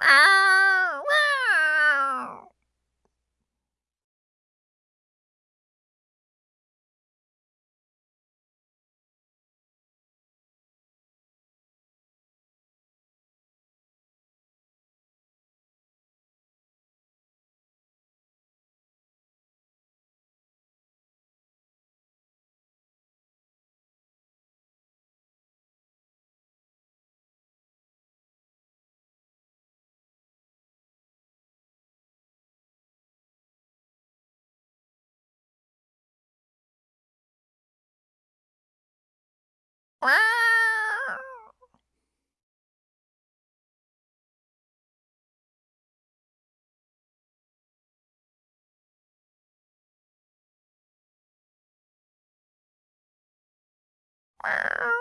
Wow. Meow.